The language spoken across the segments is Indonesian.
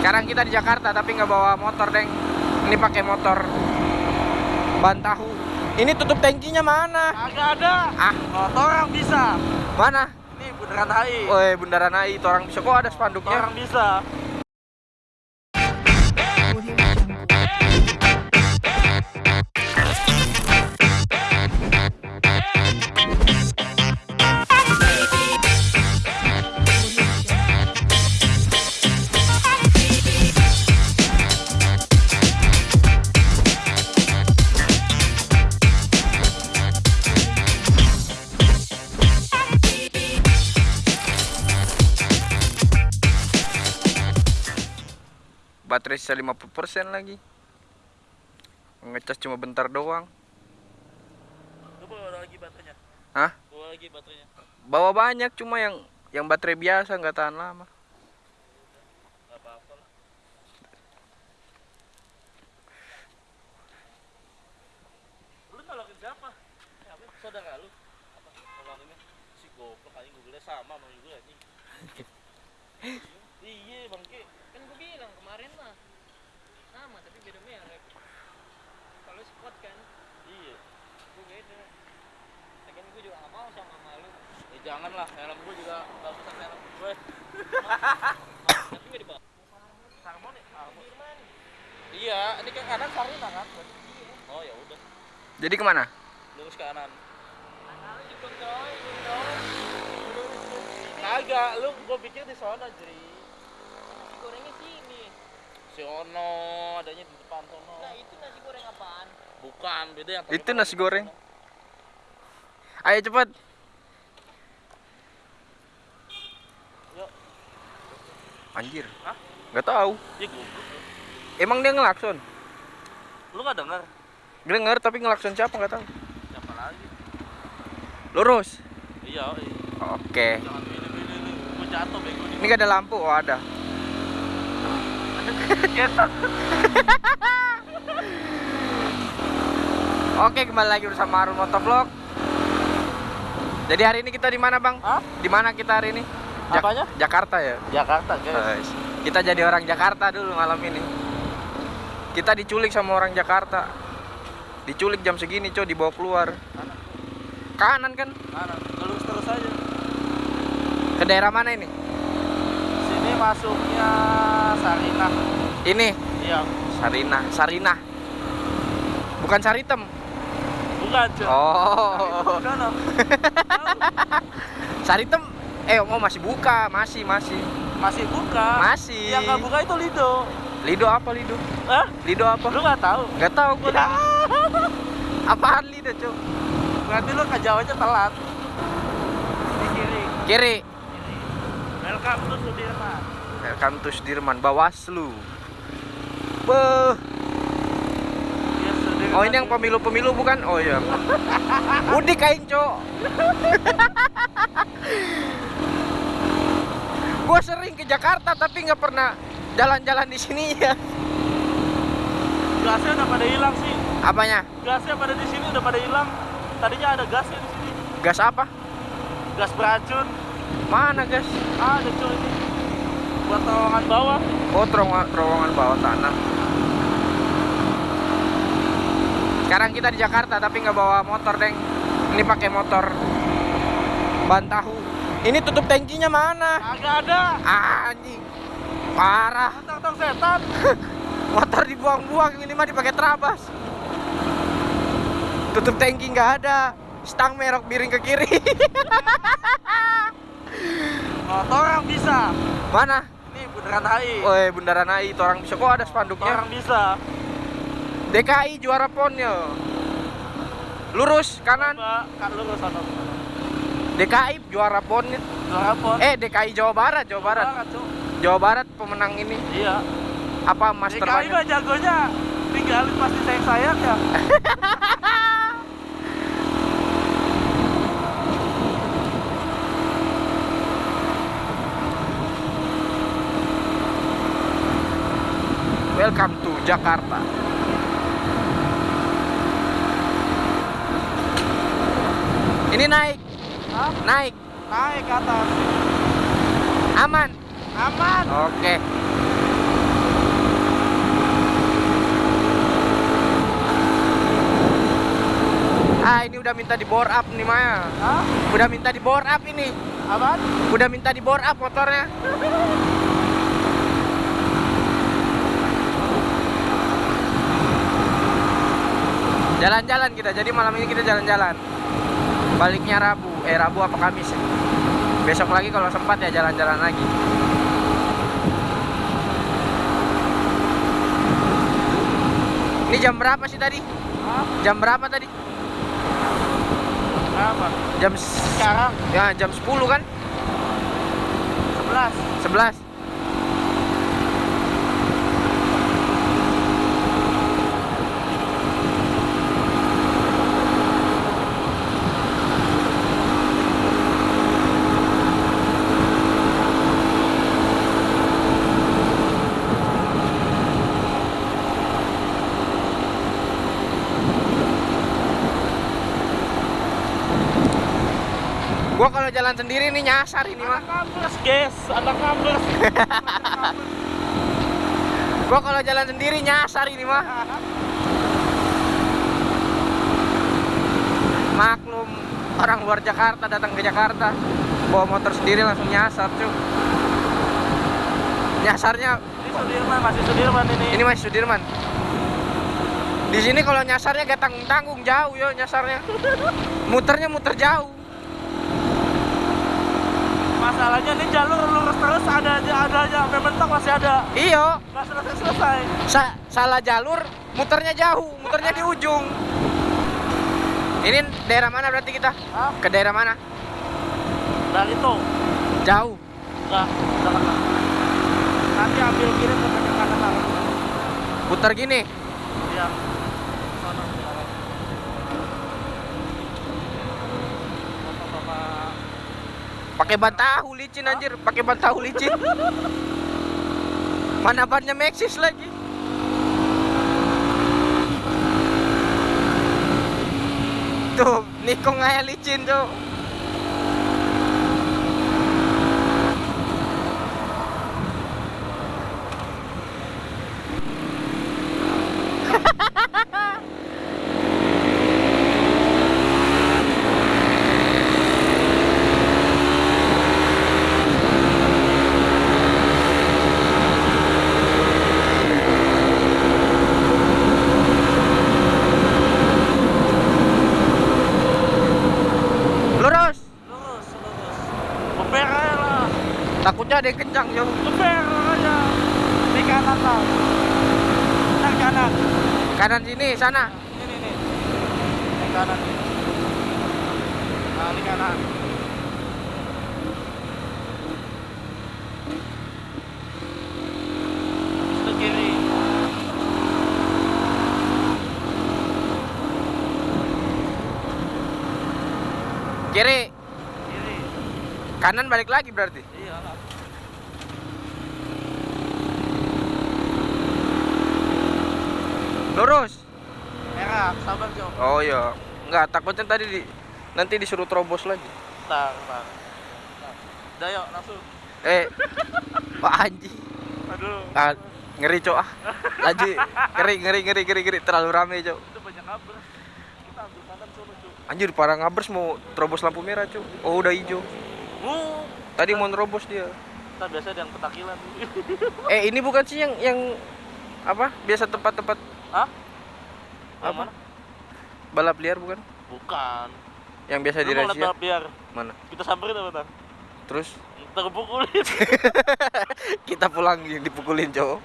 Sekarang kita di Jakarta tapi nggak bawa motor, Deng. Ini pakai motor ban tahu. Ini tutup tangkinya mana? Agak ada. Ah, Motor orang bisa. mana? Ini bundaran HI. Woi, Bundaran AI itu orang bisa kok ada spanduknya. Orang bisa. Baterai sisa 50% lagi. Ngecas cuma bentar doang. Lu bawa lagi baterainya. Hah? Bawa lagi baterainya. Bawa banyak cuma yang yang baterai biasa nggak tahan lama. Siapa? Saudara lu? Apa? Nolonginnya? Si goblok anjing Google-nya sama sama juga anjing. iya bangke. kan gue bilang kemarin mah sama tapi beda merek kalau squad kan Iya. gue beda Lagian gue juga gak mau sama malu Eh jangan lah, helm gua juga bagusan helm gue. tapi gak dibawa Harmoni. Harmoni. Iya, ini ke kanan Sarina kan? Oh ya udah, Jadi ke mana? lurus ke kanan. Kagak, lu gua pikir di sana, Jri. Nasi gorengnya sini Si Ono adanya di depan sono. Nah itu nasi goreng apaan? Bukan, beda yang Itu nasi goreng. Ayo cepat. Yuk. Anjir. Hah? Gak tahu. Ya goblok. Emang dia ngelakson? Lu gak denger? Denger tapi ngelakson siapa nggak tahu. Siapa lagi? Lurus. Iya, iya. Oke. Jangan pilih-pilih jatuh bego Ini gak ada lampu. Oh ada. Oke kembali lagi bersama Arun Motovlog. Jadi hari ini kita di mana bang? Di mana kita hari ini? Jak- Apanya? Jakarta ya. Jakarta, guys. Guys, Kita jadi orang Jakarta dulu malam ini. Kita diculik sama orang Jakarta. Diculik jam segini, coy, dibawa keluar. Kanan kan? Kanan, lurus terus aja. Ke daerah mana ini? Masuknya Sarinah. Ini Iya. Sarina, Sarina. Bukan Saritem. Bukan, cuy. Oh. Sono. Saritem eh oh masih buka, masih masih. Masih buka. Masih. Yang nggak buka itu Lido. Lido apa Lido? Hah? Lido apa? Lu nggak tahu? Gak tahu gua. Ya. Apaan Lido, Cuk? Berarti lu ke Jawanya telat. Di kiri. Kiri. Welcome to Sudirman. Welcome to Sudirman Bawaslu. Beuh. Oh ini yang pemilu-pemilu bukan? Oh iya. Udik kain cok. Gua sering ke Jakarta tapi nggak pernah jalan-jalan di sini ya. Gasnya udah pada hilang sih. Apanya? Gasnya pada di sini udah pada hilang. Tadinya ada gasnya di sini. Gas apa? Gas beracun. Mana gas? Ada cuy ini. Buat terowongan bawah. Oh terowongan, terowongan bawah tanah. Sekarang kita di Jakarta tapi nggak bawa motor deng. Ini pakai motor ban tahu. Ini tutup tangkinya mana? Agak ada. Ah, Anjing. Parah. Tong-tong setan. motor dibuang-buang ini mah dipakai terabas tutup tangki nggak ada stang merok miring ke kiri Motor orang bisa. mana Ini bundaran HI. Woi bundaran AI itu orang bisa kok ada spanduknya Orang bisa. DKI juara ponnya lurus kanan Coba, kan lu ke sana. DKI juara ponnya Juara pon. eh DKI Jawa Barat Jawa Barat. Jawa Barat pemenang ini Iya. apa master DKI mah jagonya tinggalin pasti sayang-sayang ya. Welcome to Jakarta. Ini naik. Hah? Naik. Naik ke atas. Aman. Aman. Oke. Ah, ini udah minta di bore up nih Maya. Hah? Udah minta di bore up ini. Aman? Udah minta di bore up motornya. Jalan-jalan kita. Jadi malam ini kita jalan-jalan. Baliknya Rabu. Eh Rabu apa Kamis? ya? Besok lagi kalau sempat ya jalan-jalan lagi. Ini jam berapa sih tadi? Hah? Jam berapa tadi? Apa? Jam Sekarang ya jam 10 kan? 11 11. Kalau jalan sendiri nih nyasar ini mah. Kampus guys Anak kampus Gua kalau jalan sendiri nyasar ini mah. Maklum orang luar Jakarta datang ke Jakarta bawa motor sendiri langsung nyasar cuy. Nyasarnya Ini Sudirman masih Sudirman ini ini masih Sudirman. Di sini kalau nyasarnya gak tanggung tanggung jauh ya nyasarnya. Muternya muter jauh. Masalahnya ini jalur lurus terus ada aja ada aja sampai mentok masih ada Iyo, Nggak selesai selesai sa- salah jalur, muternya jauh, muternya di ujung. Ini daerah mana berarti kita? Hah? Ke daerah mana? Dari itu Jauh. Enggak kena Nanti ambil kiri ke kanan Putar gini. Iya Pakai ban tahu licin anjir, pakai ban tahu licin. Mana bannya Maxis lagi? Tuh, Nikon kayak licin tuh. Lurus. Lurus lurus Beber aja lah Takutnya ada yang kencang jauh. Beber aja Di kanan lah Nah kanan. Kanan sini, sana. Ini nih Di kanan. Nah di kanan. Kiri, Kiri. Kanan balik lagi berarti. Iya lah Lurus. Merah sabar Jo Oh iya. Enggak, takutnya tadi di, nanti disuruh terobos lagi. Bentar Bentar. Udah yuk langsung Eh, Pak Anji. Aduh Ah, ngeri cok ah. Lagi ngeri ngeri ngeri ngeri ngeri terlalu rame cok. Itu banyak kabel Kita ambil kanan sono Jo Anjir parah ngabers mau terobos lampu merah cok. Oh udah hijau. Uh, Tadi mau nerobos dia. kita biasa yang petakilan Eh ini bukan sih yang yang apa? Biasa tempat-tempat Hah? Yang Apa? mana? balap liar bukan? Bukan Yang biasa Lu liat dirahsia. balap liar Mana? Kita samperin apa Tan? Terus Terpukulin kita pulang dipukulin cowok.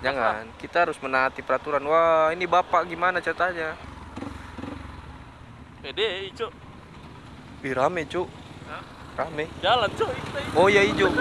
Jangan, kita harus menaati peraturan. Wah, ini bapak gimana ceritanya? Pede hijau Ih, rame, Cuk. Rame. Jalan cuy ini. Oh iya hijau.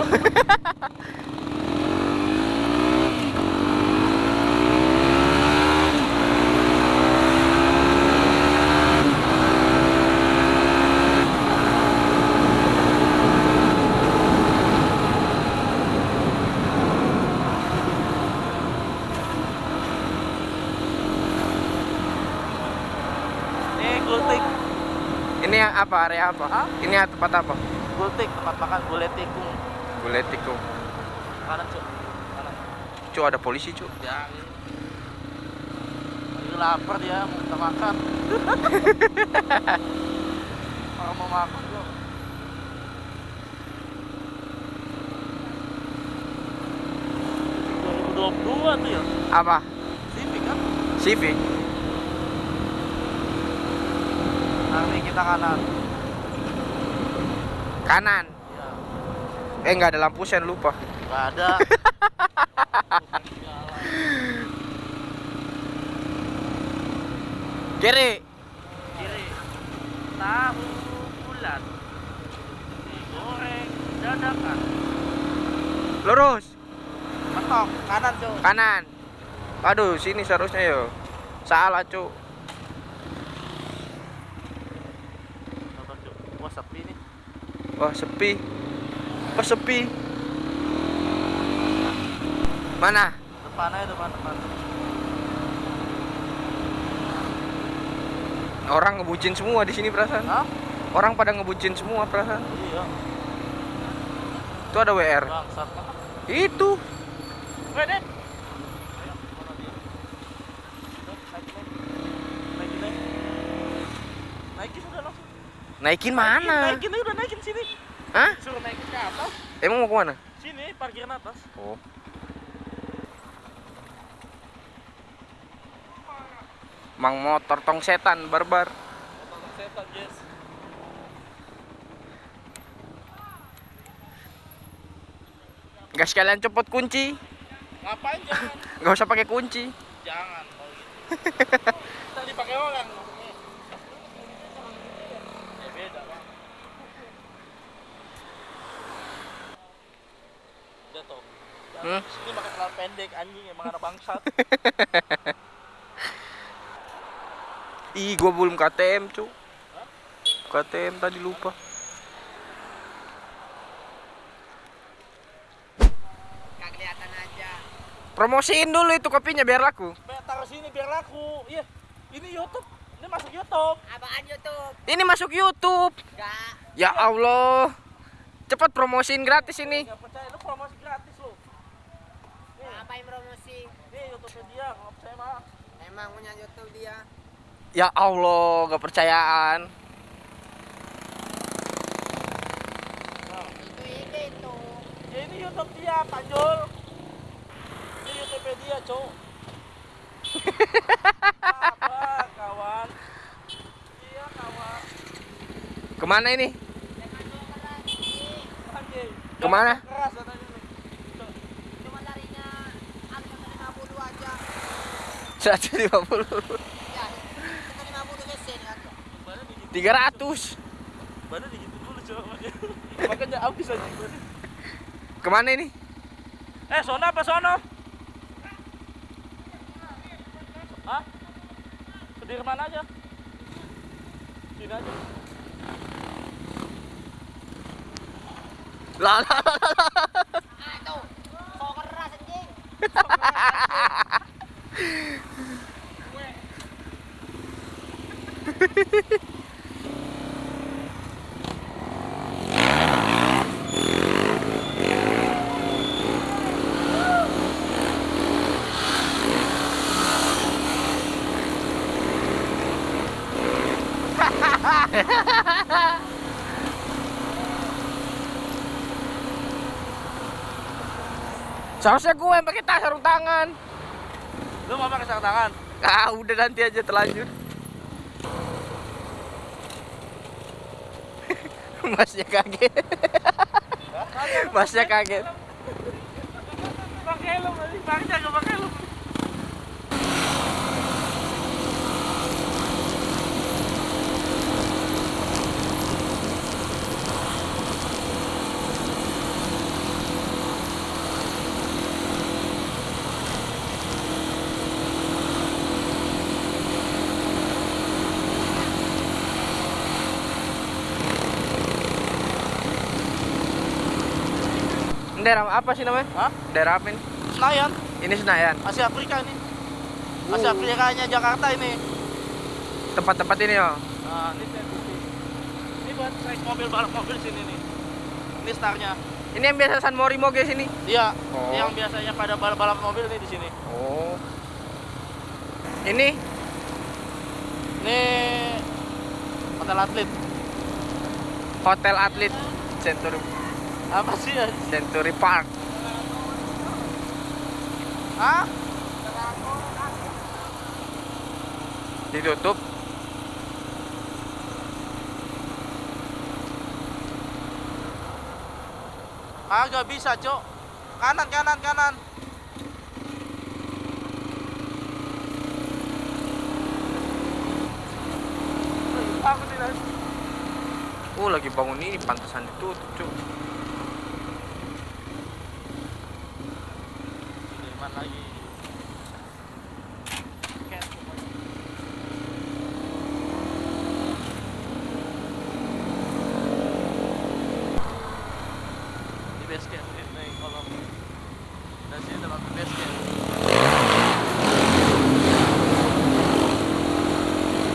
Ini gultik ini apa area apa? Hah? Ini tempat apa? Gultik tempat makan gulai tikung Gulai tikung. Kanan cuy Kanan Cuk ada polisi, Cuk. Ya ini. lapar dia mau minta makan. Orang mau makan lo. dua tuh ya Apa? Civic kan Civic. ini kita kanan Kanan. Eh nggak ada lampu sen lupa. nggak ada Kiri. kiri tahu bulat digoreng dadakan Lurus. mentok kanan cuy Kanan. Aduh, sini seharusnya yo. Salah, Cuk. Sabar, Cuk. wah sepi nih Wah, sepi. Wah, sepi. Mana? depan aja depan depan Orang ngebucin semua di sini perasaan. Hah? Orang pada ngebucin semua perasaan. iya Itu ada WR. bangsat Itu. Wede. Ayo, mana naikin, naikin, naikin, naikin udah sini. Hah? Suruh naikin ke atas. Emang mau ke mana? Sini, parkiran atas. Oh. Mang motor tong setan barbar. Tolong setan, Jess. Gak sekalian copot kunci. Ngapain jangan? Gak usah pakai kunci. jangan kalau gitu. Kita dipakai orang. Ya beda, Bang. Udah toh. Hmm? Sini pakai celana pendek anjing emang anak bangsat. Ih, gua belum KTM, cu. KTM tadi lupa. Gak kelihatan aja. Promosiin dulu itu kopinya biar laku. Taruh sini biar laku. Iya. Ini YouTube. Ini masuk YouTube. Apaan YouTube? Ini masuk YouTube. Gak. Ya Allah. Cepat promosiin gratis ini. Gak percaya lu promosi gratis lu. Ngapain promosi? Nih YouTube dia, nggak percaya mah. Emang punya YouTube dia. Ya Allah, gak percayaan. Nah, Itu ide itu. ya ini YouTube dia, Panjol. Ini YouTube dia, Cok. Apa, kawan? Iya, kawan. Ke mana ini? Ke mana? Keras katanya nih. Cok. Cuma larinya harga 50 aja. 150. Ya, kita 50 sen kan. Badan digitu. 300. Badan digitu dulu, Cok. makanya. Makanya habis aja badan. Ke mana ini? Eh, sono apa sono? Hah? Sudirman aja. Sini aja. Lah, lah, lah, lah. Ah, itu. Kok keras anjing. Seharusnya gue yang pakai tas sarung tangan. Lu mau pakai sarung tangan? Ah, udah nanti aja terlanjur. Masnya kaget. Masnya kaget. Pakai helm, pakai jaga pakai helm. Ini daerah apa sih namanya? Hah? Daerah apa ini? Senayan, Ini Senayan. Asia Afrika nih. Asia Afrikanya Jakarta ini. Tempat-tempat ini ya. Nah, ini. Ini buat naik mobil balap mobil sini nih. Ini startnya. Ini yang biasa San Mori Moge sini. Iya, Oh. yang biasanya pada balap-balap mobil nih di sini. Oh. Ini Ini hotel atlet. Hotel Atlet Century Apa sih ya? Century Park. Hah? Ditutup. Agak bisa, Cok. Kanan, kanan, kanan. Aku tidak. Oh, lagi bangun ini pantesan ditutup, Cuk. Sudirman lagi. Di base camp ini kalau dari sini udah sampai base camp.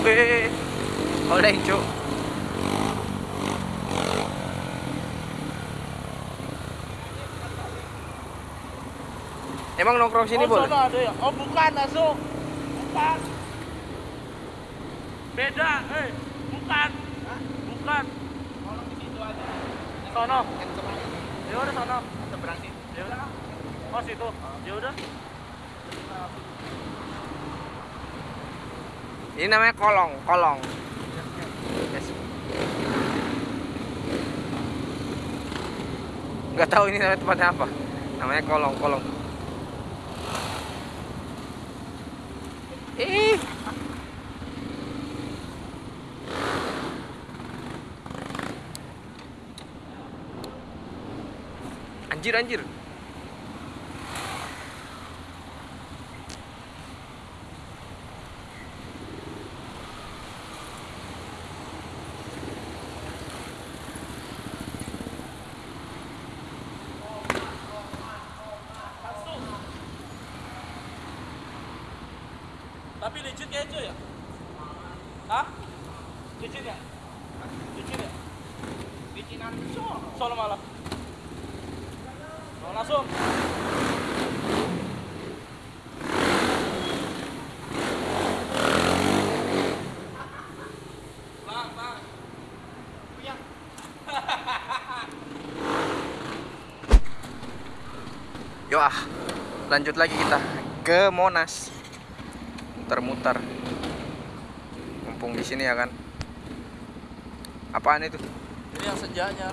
Eh, oleh, Cuk. Emang nongkrong sini oh, boleh? ada ya? Oh, bukan, Asu. Bukan. Beda, eh. Bukan. Bukan. Sono. Ya udah sono. Seberang sini. Ya udah. Oh, situ. Ya udah. Ini namanya kolong, kolong. Yes. Nggak tahu ini namanya tempatnya apa. Namanya kolong, kolong. Ih. Anjir, anjir. Tapi licin kayak itu ya? Hah? Licin ya? Licin ya? Licinan sono. Sono malah. Sono langsung. Bang, bang. Yo ah, lanjut lagi kita ke Monas. Muter-muter. Mumpung di sini ya kan. Apaan itu? Ini yang senjanya.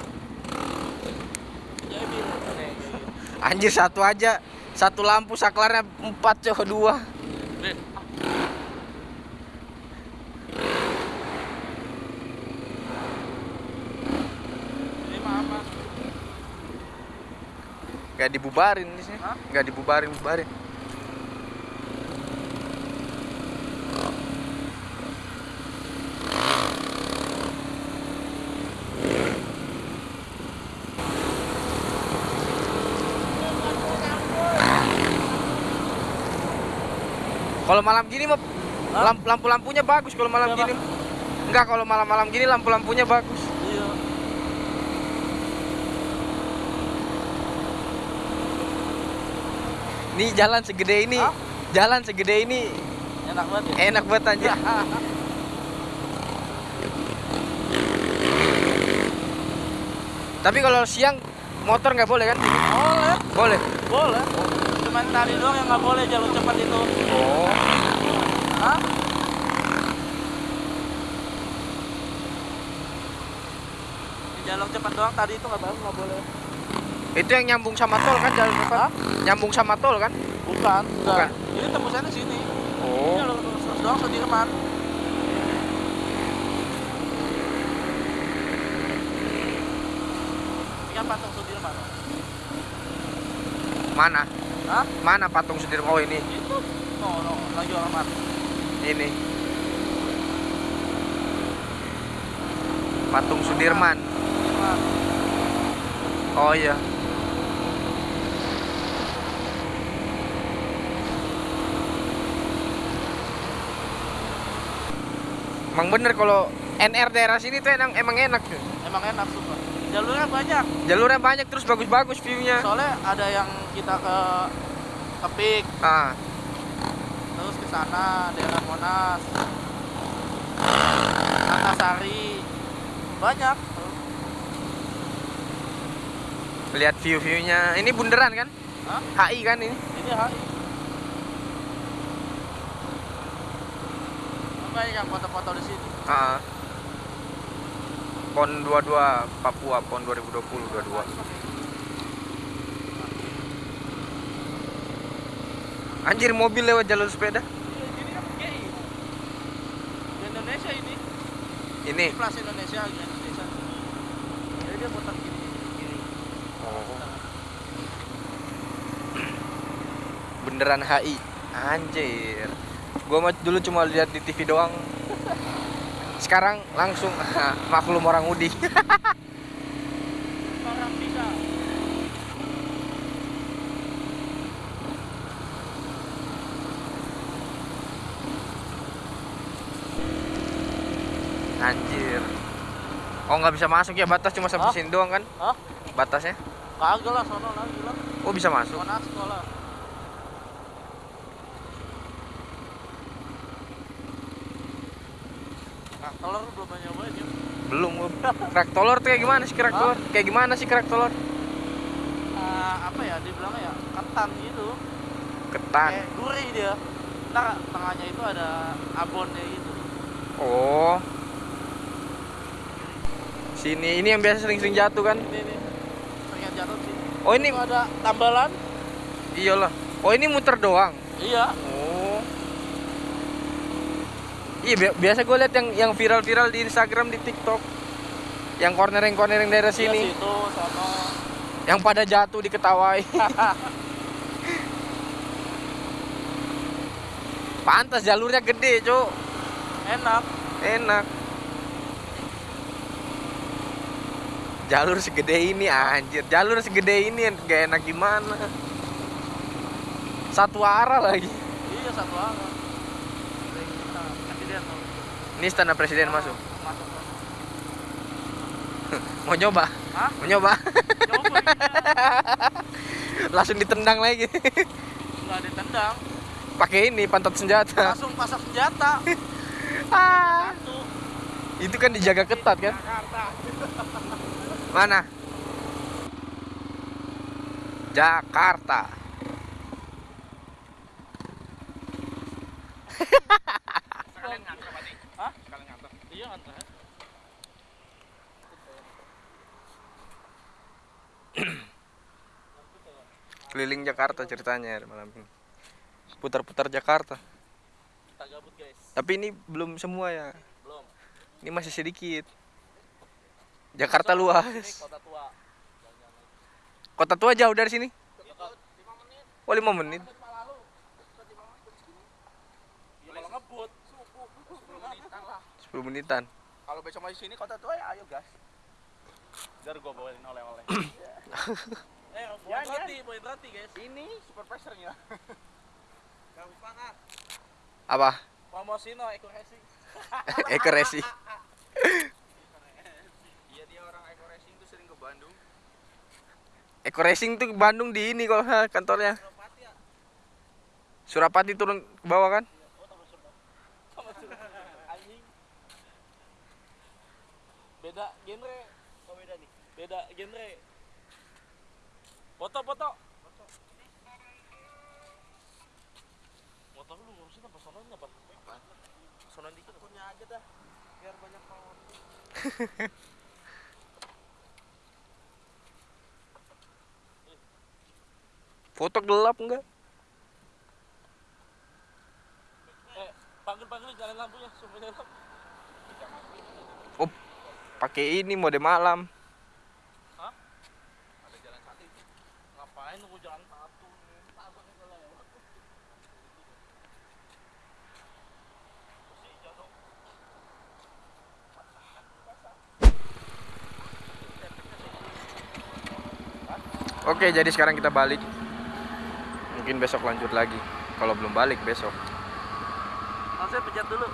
Ya Anjir satu aja. Satu lampu saklarnya empat cowok dua. Gak dibubarin di sini. Gak dibubarin, bubarin. Kalau malam gini mah lampu-lampunya bagus kalau malam Kenapa? gini. Enggak, kalau malam-malam gini lampu-lampunya bagus. Iya. Nih jalan segede ini. Hah? Jalan segede ini Enak banget ya. enak banget anjir. Tapi kalau siang motor nggak boleh kan? Boleh, Boleh. boleh. Cuman tadi doang yang nggak boleh jalur cepat itu. Oh. Hah? Di jalur cepat doang tadi itu nggak boleh, nggak boleh. Itu yang nyambung sama tol kan jalan depan? Hah? Nyambung sama tol kan? Bukan, Bukan. Ini tembusannya sini. Ini Oh. jalur lurus doang Sudirman. Ini patung Sudirman. Mana? Hah? Mana patung Sudirman? Oh ini. Itu. No, no, lagi orang mana? Ini. Patung Sudirman. Oh iya. Emang bener kalau NR daerah sini tuh emang, emang enak tuh. Emang enak sumpah. Jalurnya banyak. Jalurnya banyak terus bagus-bagus view-nya. Soalnya ada yang kita ke Kepik, Ah, sana daerah Monas. Antasari banyak Lihat view-viewnya. Ini bundaran kan? Hah? HI kan ini? ini HI banyak yang foto-foto di sini Ah. PON 22 Papua PON 2020 22. Anjir mobil lewat jalur sepeda. Iya, ini kan GI di Indonesia ini Ini. Plus Indonesia di Indonesia jadi dia putar gini gini Oh. Beneran HI. Anjir. Gua mah dulu cuma lihat di TV doang. Sekarang langsung maklum orang Udi. orang bisa Anjir. Oh nggak bisa masuk ya batas cuma sampai sini doang kan? Hah? Batasnya? kagak lah sono lagi lah Oh bisa masuk. Monas sekolah Nah, telur belum banyak nyobain ya Belum. Kerak telur tuh kayak gimana sih kerak telur? Kayak gimana sih kerak telur? Ah, apa ya dibilangnya ya ketan gitu Ketan. kayak gurih dia ntar tengahnya itu ada abonnya gitu Oh. Sini ini yang biasa sering-sering jatuh kan? ini nih pengen jatuh sih Oh ini Itu ada tambalan iyalah. Oh ini muter doang. iya Oh. Iya bi- biasa gue lihat yang yang viral-viral di Instagram di TikTok. Yang cornering-cornering daerah Iya, sini, situ sono yang pada jatuh diketawai. Pantas jalurnya gede, Cuk. enak Enak. Jalur segede ini anjir. Jalur segede ini gak enak gimana? Satu arah lagi. iya satu arah Nah, presiden. Ini istana presiden masuk. masuk masuk. Mau nyoba? Hah? Mau nyoba? coba Langsung ditendang lagi. nggak ditendang Pakai ini pantat senjata. langsung pasang senjata Ah, satu itu kan dijaga ketat kan? Jakarta Mana? Jakarta. sekalian nganter berarti hah sekalian nganter iya nganter Keliling Jakarta ceritanya malam ini. Putar-putar Jakarta. kita gabut guys Tapi ini belum semua ya. belum Ini masih sedikit. Jakarta luas. kota tua. Kota tua jauh dari sini? Lima menit. Oh, 5 menit. ya kalau ngebut subuh sepuluh menitan lah. 10 menitan. kalau besok mau sini kota tua ya ayo gas. Ntar gua bawain oleh-oleh. Eh, poin roti, poin roti guys. Ini super pressernya Gampang ah Apa? Promosi no, Eko Racing Eko Racing. Iya dia orang Eko Racing tuh sering ke Bandung? Eko Racing tuh Bandung di ini kalau kantornya. Surapati ya? Surapati turun ke bawah kan? Sama Surapati. Anjing. Beda genre. Oh beda nih? Beda genre. Foto, foto. Foto. Motor lu ngurusin apa sononya apa? Apa? Sonon dikit Punya aja dah Biar banyak power Foto gelap enggak? Eh, panggil-panggil jalan lampunya, semuanya lampu Oh, pakai ini mode malam. Hah? Ada jalan satu itu. Ngapain nunggu jalan satu? Takut nih kalau lewat. Bersih, jatuh. Oke, jadi sekarang kita balik. Mungkin besok lanjut lagi. Kalau belum balik besok. Nasnya pijat dulu.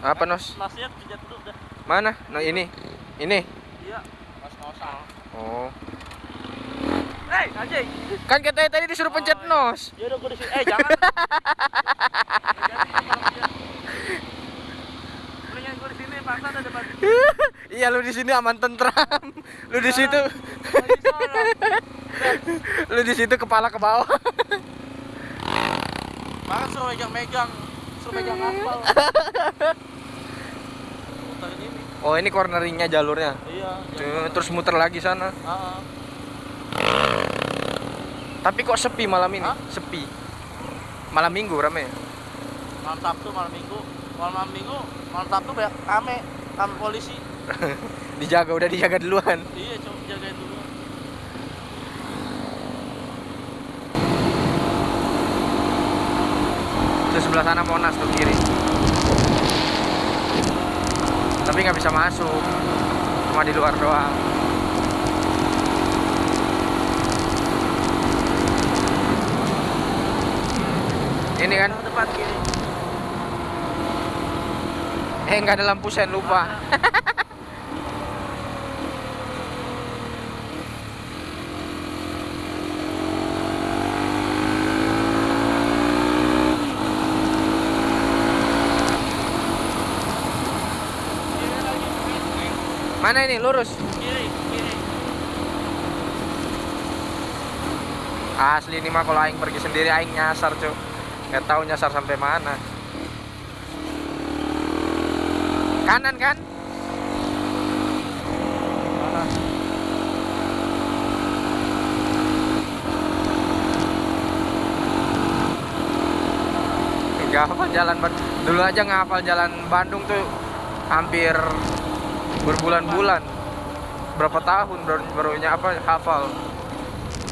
Apa nos? Nasnya pijat dulu dah. Mana? No ini. Ini. Iya. Nas nosan. Oh. Hei, anjing. Kan katanya tadi disuruh pencet Oh, iya. nos. Ya udah gua di sini. Eh, jangan. Mendingan gua di sini, Pak. aman. iya lu di sini aman tentram. Lu di situ lu di situ kepala ke bawah. Makan suruh megang-megang, suruh megang aspal. Muterin ini. Oh, ini corneringnya jalurnya. Iya. Tuh, Terus muter lagi sana. Ah, Tapi kok sepi malam ini? Hah? Sepi. Malam Minggu rame. malam Sabtu, malam Minggu, malam, malam Minggu, malam Sabtu banyak rame, rame polisi. Dijaga udah dijaga duluan. Iya, cuma jagain dulu. Itu sebelah sana Monas tuh kiri. Tapi nggak bisa masuk. Cuma di luar doang. Ini kan, depan kiri. eh nggak ada lampu sen lupa. Kiri lagi. Mana ini lurus? Kiri, kiri. Asli ini mah kalau aing pergi sendiri aing nyasar, Cuk. Nggak tahu nyasar sampai mana. Kanan kan? Nggak hafal jalan dulu aja ngapal jalan Bandung tuh hampir berbulan-bulan berapa tahun baru barunya apa hafal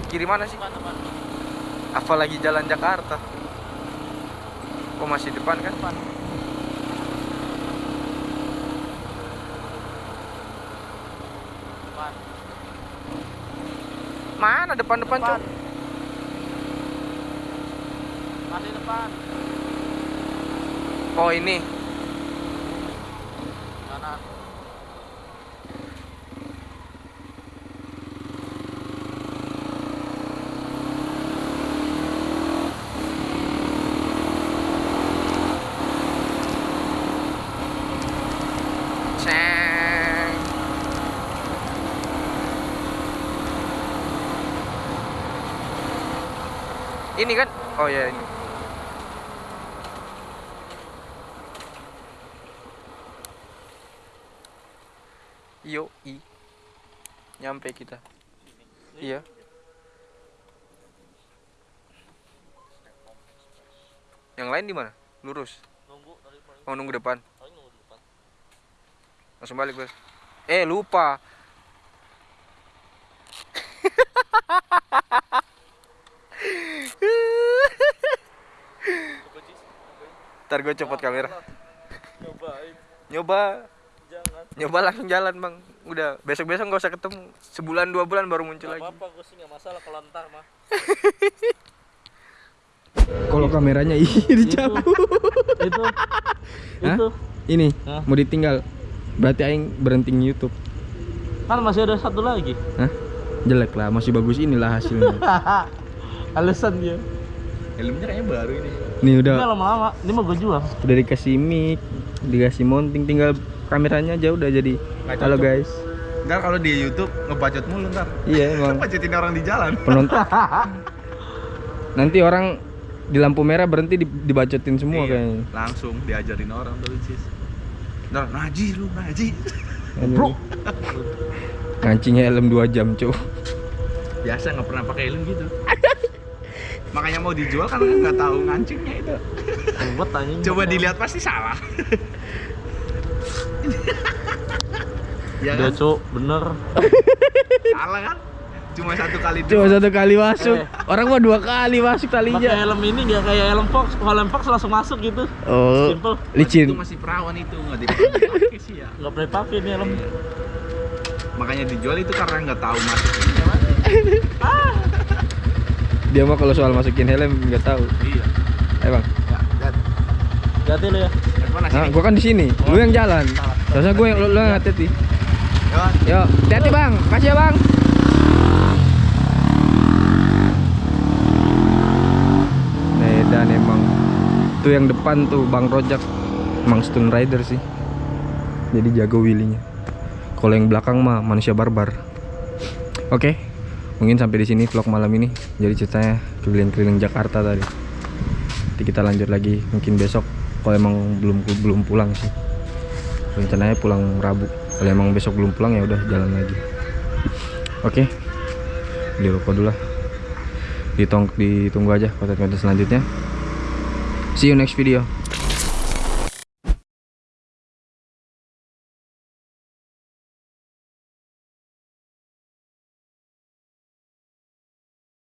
kiri mana sih Depan, depan. hafal lagi jalan Jakarta kok masih depan kan Depan. Depan. mana depan-depan Depan. cok Masih depan. oh ini Kanan. Ceng. Ini kan? Oh ya ini. Yo i. Nyampe kita. Iya. Yang lain di mana? Lurus. Nunggu dari Oh nunggu depan. Langsung balik, Bos. Eh, lupa. Coba Cis. Ntar gue copot kamera. Cobain. Nyoba, Jangan. nyoba langsung jalan, Bang. Udah, besok-besok nggak usah ketemu. Sebulan dua bulan baru muncul Gak lagi. apa-apa, gue sih gak masalah kalau ntar mah. Kalau kameranya iya dicabut. itu. Hah? Itu. Ini Hah? mau ditinggal. Berarti aing berhenti YouTube. Kan masih ada satu lagi. Hah? Jelek lah, masih bagus inilah hasilnya. Alasan dia. Helmnya kayaknya baru ini. Nih Ini udah lama-lama. Ini mau gue jual. udah dikasih mic, dikasih mounting, tinggal kameranya aja udah jadi. Halo guys. Ntar kalau di YouTube ngebacot mulu ntar. Iya emang Bacotin orang di jalan. penonton. Nanti orang di lampu merah berhenti di- dibacotin semua Iya, kayaknya. Langsung diajarin orang tuh cis. Ntar naji lu naji. Bro. Ngancingnya helm 2 jam, cuy. Biasa nggak pernah pakai helm gitu. Makanya mau dijual karena nggak tahu ngancingnya itu. Buat tanya. Coba dilihat pasti salah. ya kan? cuk, bener. Salah kan? Cuma satu kali Cuma doang. satu kali masuk. Eh. Orang mah dua kali masuk Pakai talinya. helm ini gak kayak helm Fox. Kalau helm Fox langsung masuk gitu. Oh, Simple. licin. Itu masih perawan itu nggak dipakai sih ya. Gak pernah pakai ini helm. Makanya dijual itu karena nggak tahu masuknya mana. Dia mah kalau soal masukin helm nggak tahu. Iya. Eh, Bang. Ya. Ganti lu ya. Nah, gua kan di sini. Lu yang jalan. Terusnya gue yang lu, lu yang hati-hati. Yuk. Yo, hati-hati, Bang. Makasih ya, Bang. Medan emang. Tuh yang depan tuh Bang Rojak. Emang Stone Rider sih. jadi jago wheelie-nya kalau yang belakang mah manusia barbar oke mungkin sampai di sini vlog malam ini. Jadi ceritanya keliling-keliling Jakarta tadi. Nanti kita lanjut lagi. Mungkin besok kalau emang belum belum pulang sih. Rencananya pulang Rabu. Kalau emang besok belum pulang ya udah jalan lagi. Oke. Beli rokok dulu lah. Ditong ditunggu aja konten-konten selanjutnya. See you next video